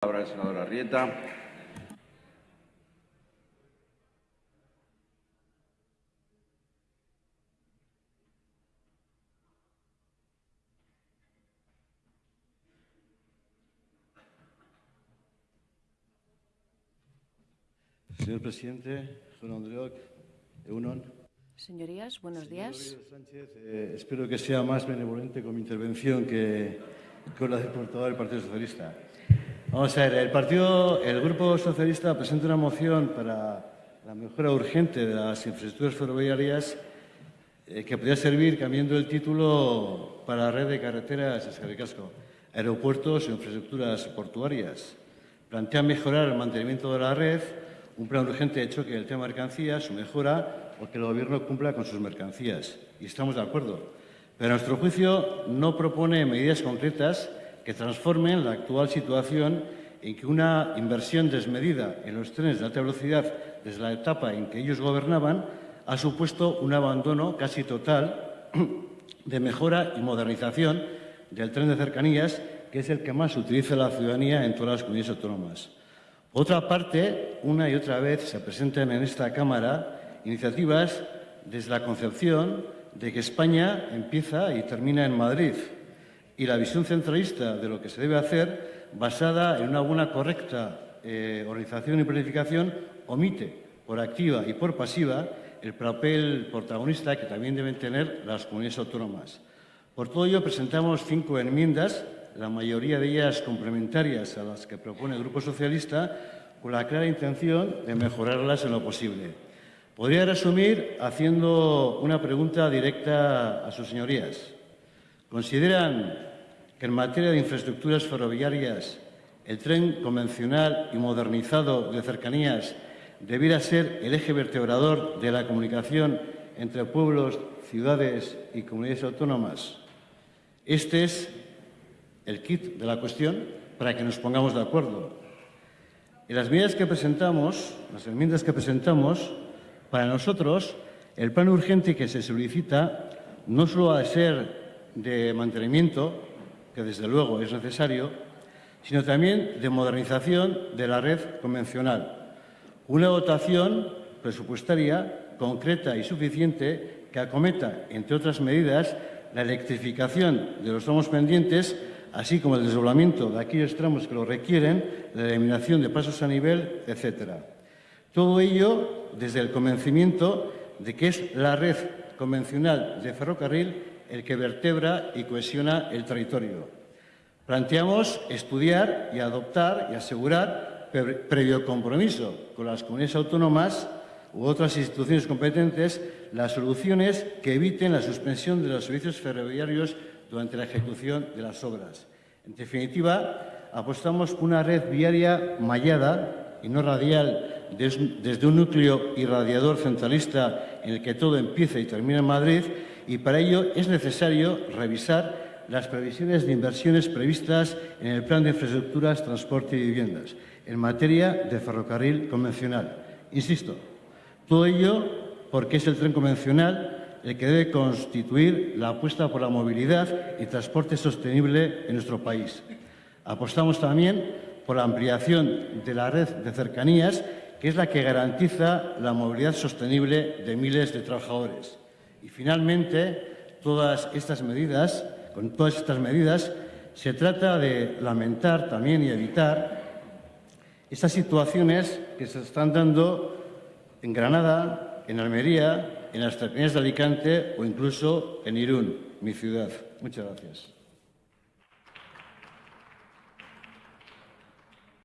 Palabra el senador Arrieta. Señor presidente, Juan Andreoc, Eunon. Señorías, buenos días. Señor Sánchez, eh, espero que sea más benevolente con mi intervención que con la del portavoz del Partido Socialista. Vamos a ver, el partido, el Grupo Socialista presenta una moción para la mejora urgente de las infraestructuras ferroviarias eh, que podría servir cambiando el título para la red de carreteras Escaricasco, aeropuertos e infraestructuras portuarias. Plantea mejorar el mantenimiento de la red, un plan urgente de choque del tema mercancías, su mejora o que el Gobierno cumpla con sus mercancías. Y estamos de acuerdo. Pero a nuestro juicio no propone medidas concretas que transformen la actual situación en que una inversión desmedida en los trenes de alta velocidad desde la etapa en que ellos gobernaban ha supuesto un abandono casi total de mejora y modernización del tren de cercanías, que es el que más utiliza la ciudadanía en todas las comunidades autónomas. Por otra parte, una y otra vez se presentan en esta Cámara iniciativas desde la concepción de que España empieza y termina en Madrid y la visión centralista de lo que se debe hacer, basada en una buena, correcta eh, organización y planificación, omite por activa y por pasiva el papel protagonista que también deben tener las comunidades autónomas. Por todo ello, presentamos cinco enmiendas la mayoría de ellas complementarias a las que propone el Grupo Socialista, con la clara intención de mejorarlas en lo posible. Podría resumir haciendo una pregunta directa a sus señorías. ¿Consideran que en materia de infraestructuras ferroviarias el tren convencional y modernizado de cercanías debiera ser el eje vertebrador de la comunicación entre pueblos, ciudades y comunidades autónomas? Este es el kit de la cuestión para que nos pongamos de acuerdo. En las medidas que presentamos, las enmiendas que presentamos, para nosotros el plan urgente que se solicita no solo ha de ser de mantenimiento, desde luego es necesario, sino también de modernización de la red convencional. Una dotación presupuestaria concreta y suficiente que acometa, entre otras medidas, la electrificación de los tramos pendientes así como el desdoblamiento de aquellos tramos que lo requieren, la eliminación de pasos a nivel, etc. Todo ello desde el convencimiento de que es la red convencional de ferrocarril el que vertebra y cohesiona el territorio. Planteamos estudiar y adoptar y asegurar, previo compromiso con las comunidades autónomas u otras instituciones competentes, las soluciones que eviten la suspensión de los servicios ferroviarios durante la ejecución de las obras. En definitiva, apostamos por una red viaria mallada y no radial desde un núcleo irradiador centralista en el que todo empieza y termina en Madrid y para ello es necesario revisar las previsiones de inversiones previstas en el Plan de Infraestructuras, Transporte y Viviendas en materia de ferrocarril convencional. Insisto, todo ello porque es el tren convencional el que debe constituir la apuesta por la movilidad y transporte sostenible en nuestro país. Apostamos también por la ampliación de la red de cercanías, que es la que garantiza la movilidad sostenible de miles de trabajadores. Y finalmente, todas estas medidas, con todas estas medidas, se trata de lamentar también y evitar estas situaciones que se están dando en Granada, en Almería, en las cercanías de Alicante o incluso en Irún, mi ciudad. Muchas gracias.